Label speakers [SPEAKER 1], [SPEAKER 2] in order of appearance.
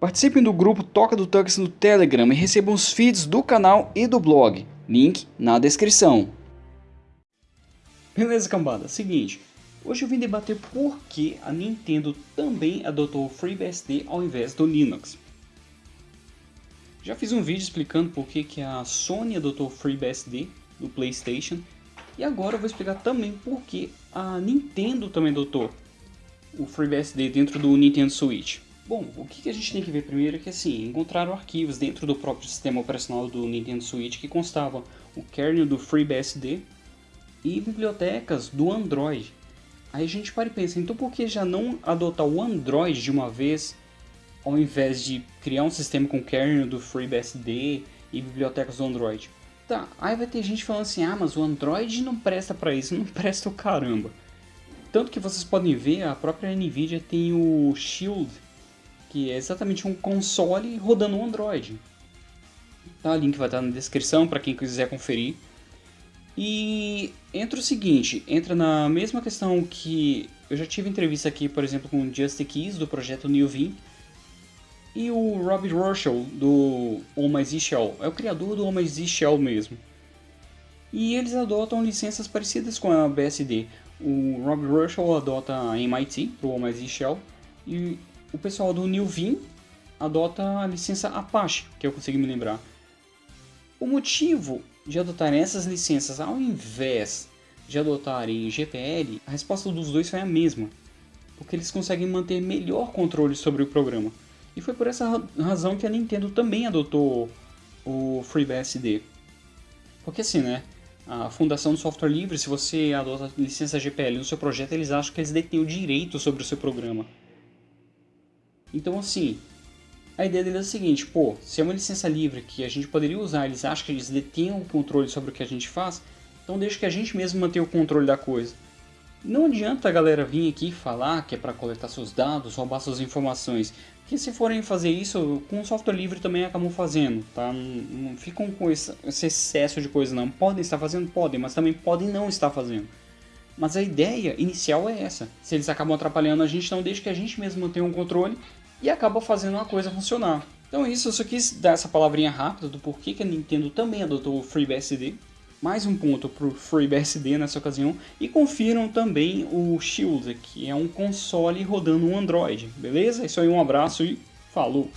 [SPEAKER 1] Participem do grupo Toca do Tux no Telegram e recebam os feeds do canal e do blog. Link na descrição. Beleza, cambada? Seguinte, hoje eu vim debater por que a Nintendo também adotou o FreeBSD ao invés do Linux. Já fiz um vídeo explicando por que, a Sony adotou o FreeBSD do PlayStation e agora eu vou explicar também por que a Nintendo também adotou o FreeBSD dentro do Nintendo Switch. Bom, o que a gente tem que ver primeiro é que assim, encontraram arquivos dentro do próprio sistema operacional do Nintendo Switch que constavam o kernel do FreeBSD e bibliotecas do Android. Aí a gente para e pensa, então por que já não adotar o Android de uma vez ao invés de criar um sistema com kernel do FreeBSD e bibliotecas do Android? Tá, aí vai ter gente falando assim, ah, mas o Android não presta para isso, não presta o caramba. Tanto que vocês podem ver, a própria Nvidia tem o Shield, que é exatamente um console rodando um Android. Tá, o link vai estar na descrição para quem quiser conferir. E entra o seguinte, entra na mesma questão que eu já tive entrevista aqui, por exemplo, com o Just Keys do projeto Newvin e o Rob Rochelle do Almighty Shell, é o criador do Almighty Shell mesmo. E eles adotam licenças parecidas com a BSD. O Rob Rochelle adota a MIT para o Almighty Shell e o pessoal do New Vim adota a licença Apache, que eu consigo me lembrar. O motivo de adotarem essas licenças ao invés de adotarem GPL, a resposta dos dois foi a mesma, porque eles conseguem manter melhor controle sobre o programa. E foi por essa razão que a Nintendo também adotou o FreeBSD. Porque assim, né? A Fundação do Software Livre, se você adota a licença GPL no seu projeto, eles acham que eles detêm o direito sobre o seu programa. Então assim, a ideia deles é a seguinte, pô, se é uma licença livre que a gente poderia usar, eles acham que eles detêm o controle sobre o que a gente faz, então deixa que a gente mesmo mantenha o controle da coisa. Não adianta a galera vir aqui falar que é para coletar seus dados, roubar suas informações, que se forem fazer isso, com software livre também acabam fazendo, tá? Não, não ficam com esse, esse excesso de coisa não. Podem estar fazendo? Podem, mas também podem não estar fazendo. Mas a ideia inicial é essa. Se eles acabam atrapalhando a gente, então deixa que a gente mesmo mantenha o controle e acaba fazendo a coisa funcionar. Então isso, eu só quis dar essa palavrinha rápida do porquê que a Nintendo também adotou o FreeBSD. Mais um ponto para o FreeBSD nessa ocasião. E confiram também o Shield, que é um console rodando um Android. Beleza? É isso aí, um abraço e falou!